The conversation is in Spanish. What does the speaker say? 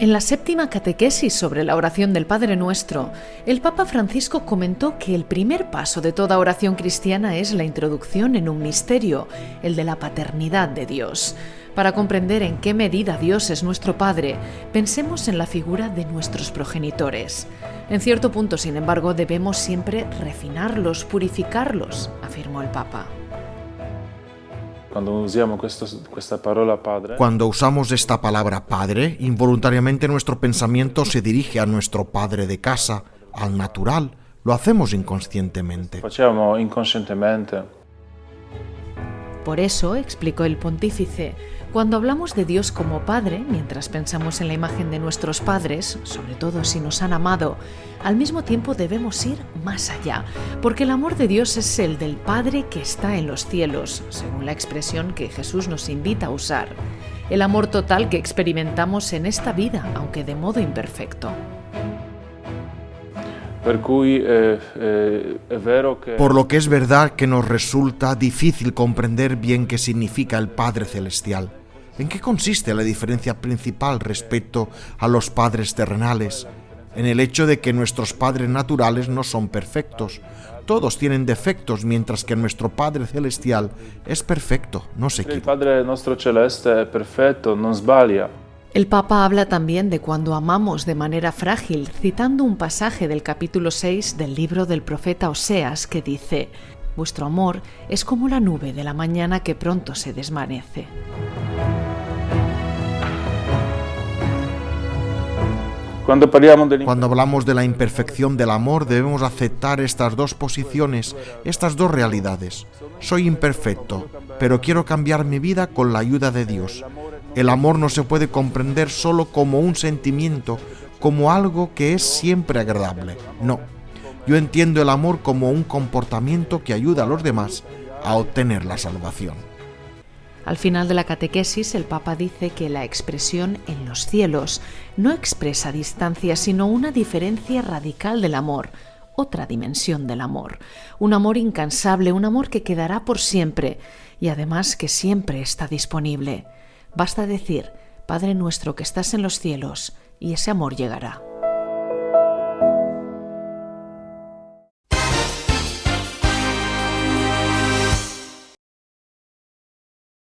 En la séptima catequesis sobre la oración del Padre Nuestro, el Papa Francisco comentó que el primer paso de toda oración cristiana es la introducción en un misterio, el de la paternidad de Dios. Para comprender en qué medida Dios es nuestro Padre, pensemos en la figura de nuestros progenitores. En cierto punto, sin embargo, debemos siempre refinarlos, purificarlos, afirmó el Papa. Cuando usamos esta palabra padre, Cuando usamos esta palabra padre, involuntariamente nuestro pensamiento se dirige a nuestro padre de casa, al natural. Lo hacemos inconscientemente. Por eso, explicó el pontífice, cuando hablamos de Dios como Padre, mientras pensamos en la imagen de nuestros padres, sobre todo si nos han amado, al mismo tiempo debemos ir más allá, porque el amor de Dios es el del Padre que está en los cielos, según la expresión que Jesús nos invita a usar. El amor total que experimentamos en esta vida, aunque de modo imperfecto. Eh, eh, Por lo que es verdad que nos resulta difícil comprender bien qué significa el Padre Celestial. ¿En qué consiste la diferencia principal respecto a los padres terrenales? En el hecho de que nuestros padres naturales no son perfectos. Todos tienen defectos, mientras que nuestro Padre Celestial es perfecto, no se equivoca. Padre nostro celeste è perfetto, non sbaglia. El Papa habla también de cuando amamos de manera frágil, citando un pasaje del capítulo 6 del libro del profeta Oseas que dice, Vuestro amor es como la nube de la mañana que pronto se desvanece. Cuando hablamos de la imperfección del amor debemos aceptar estas dos posiciones, estas dos realidades. Soy imperfecto, pero quiero cambiar mi vida con la ayuda de Dios. El amor no se puede comprender solo como un sentimiento, como algo que es siempre agradable. No. Yo entiendo el amor como un comportamiento que ayuda a los demás a obtener la salvación. Al final de la catequesis, el Papa dice que la expresión en los cielos no expresa distancia, sino una diferencia radical del amor, otra dimensión del amor, un amor incansable, un amor que quedará por siempre y además que siempre está disponible. Basta decir, Padre nuestro que estás en los cielos, y ese amor llegará.